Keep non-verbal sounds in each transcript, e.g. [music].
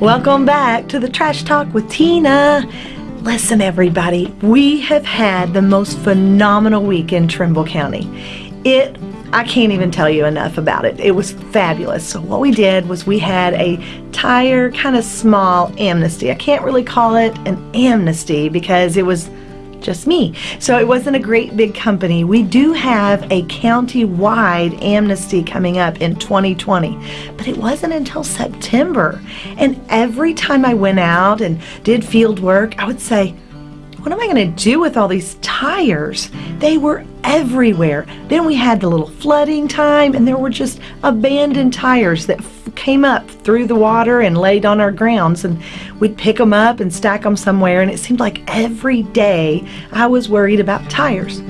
Welcome back to the Trash Talk with Tina. Listen, everybody, we have had the most phenomenal week in Trimble County. It I can't even tell you enough about it. It was fabulous. So what we did was we had a tire kind of small amnesty. I can't really call it an amnesty because it was just me. So it wasn't a great big company. We do have a county-wide amnesty coming up in 2020, but it wasn't until September. And every time I went out and did field work, I would say, what am I going to do with all these tires? They were everywhere. Then we had the little flooding time and there were just abandoned tires that came up through the water and laid on our grounds and we'd pick them up and stack them somewhere and it seemed like every day I was worried about tires.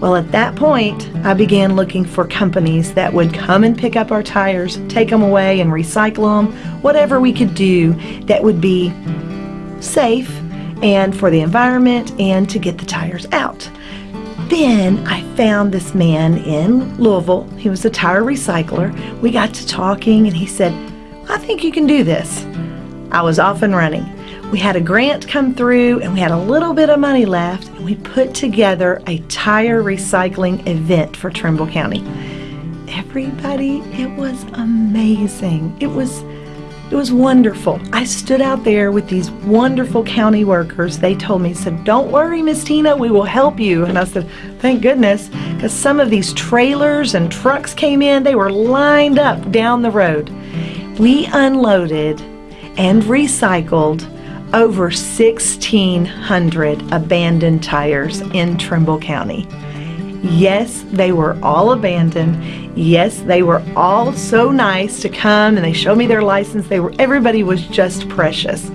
Well, at that point, I began looking for companies that would come and pick up our tires, take them away and recycle them, whatever we could do that would be safe and for the environment and to get the tires out. Then I found this man in Louisville. He was a tire recycler. We got to talking and he said, I think you can do this. I was off and running. We had a grant come through and we had a little bit of money left and we put together a tire recycling event for Trimble County. Everybody, it was amazing. It was it was wonderful. I stood out there with these wonderful county workers. They told me, said, don't worry, Miss Tina, we will help you. And I said, thank goodness, because some of these trailers and trucks came in. They were lined up down the road. We unloaded and recycled over 1,600 abandoned tires in Trimble County. Yes, they were all abandoned. Yes, they were all so nice to come and they showed me their license. They were everybody was just precious.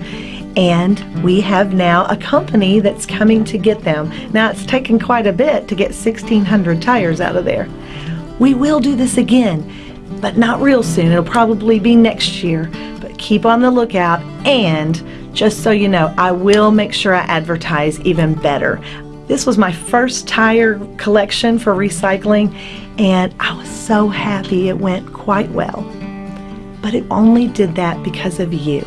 And we have now a company that's coming to get them. Now it's taken quite a bit to get 1,600 tires out of there. We will do this again, but not real soon. It'll probably be next year, but keep on the lookout. And just so you know, I will make sure I advertise even better. This was my first tire collection for recycling and I was so happy it went quite well. But it only did that because of you.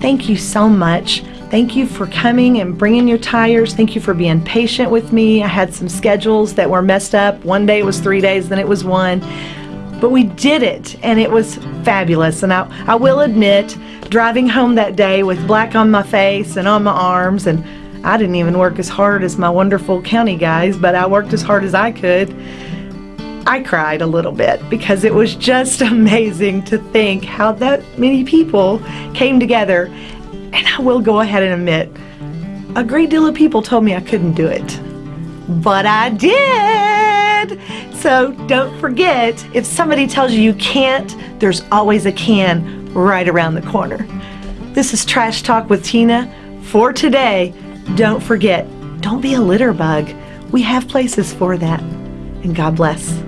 Thank you so much. Thank you for coming and bringing your tires. Thank you for being patient with me. I had some schedules that were messed up. One day it was three days, then it was one. But we did it and it was fabulous. And I, I will admit, driving home that day with black on my face and on my arms and I didn't even work as hard as my wonderful county guys, but I worked as hard as I could. I cried a little bit because it was just [laughs] amazing to think how that many people came together. And I will go ahead and admit, a great deal of people told me I couldn't do it. But I did! So don't forget, if somebody tells you you can't, there's always a can right around the corner. This is Trash Talk with Tina for today. Don't forget, don't be a litter bug. We have places for that. And God bless.